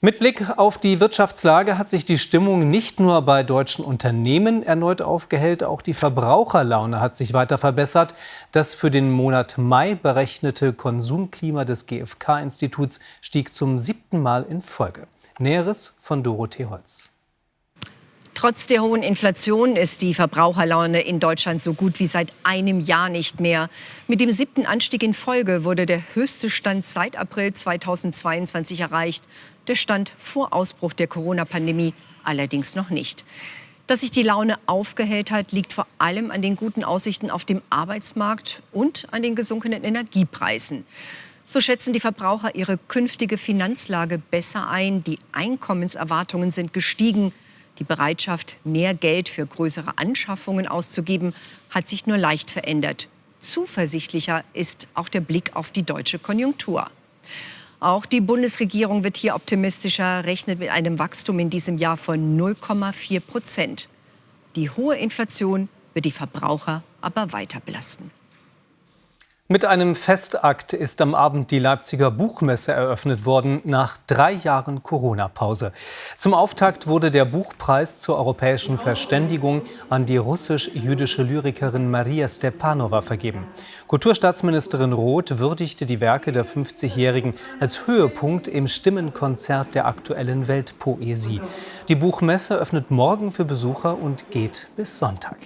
Mit Blick auf die Wirtschaftslage hat sich die Stimmung nicht nur bei deutschen Unternehmen erneut aufgehellt, auch die Verbraucherlaune hat sich weiter verbessert. Das für den Monat Mai berechnete Konsumklima des GfK-Instituts stieg zum siebten Mal in Folge. Näheres von Dorothee Holz. Trotz der hohen Inflation ist die Verbraucherlaune in Deutschland so gut wie seit einem Jahr nicht mehr. Mit dem siebten Anstieg in Folge wurde der höchste Stand seit April 2022 erreicht. Der Stand vor Ausbruch der Corona-Pandemie allerdings noch nicht. Dass sich die Laune aufgehellt hat, liegt vor allem an den guten Aussichten auf dem Arbeitsmarkt und an den gesunkenen Energiepreisen. So schätzen die Verbraucher ihre künftige Finanzlage besser ein. Die Einkommenserwartungen sind gestiegen. Die Bereitschaft, mehr Geld für größere Anschaffungen auszugeben, hat sich nur leicht verändert. Zuversichtlicher ist auch der Blick auf die deutsche Konjunktur. Auch die Bundesregierung wird hier optimistischer, rechnet mit einem Wachstum in diesem Jahr von 0,4 Prozent. Die hohe Inflation wird die Verbraucher aber weiter belasten. Mit einem Festakt ist am Abend die Leipziger Buchmesse eröffnet worden, nach drei Jahren Corona-Pause. Zum Auftakt wurde der Buchpreis zur europäischen Verständigung an die russisch-jüdische Lyrikerin Maria Stepanova vergeben. Kulturstaatsministerin Roth würdigte die Werke der 50-Jährigen als Höhepunkt im Stimmenkonzert der aktuellen Weltpoesie. Die Buchmesse öffnet morgen für Besucher und geht bis Sonntag.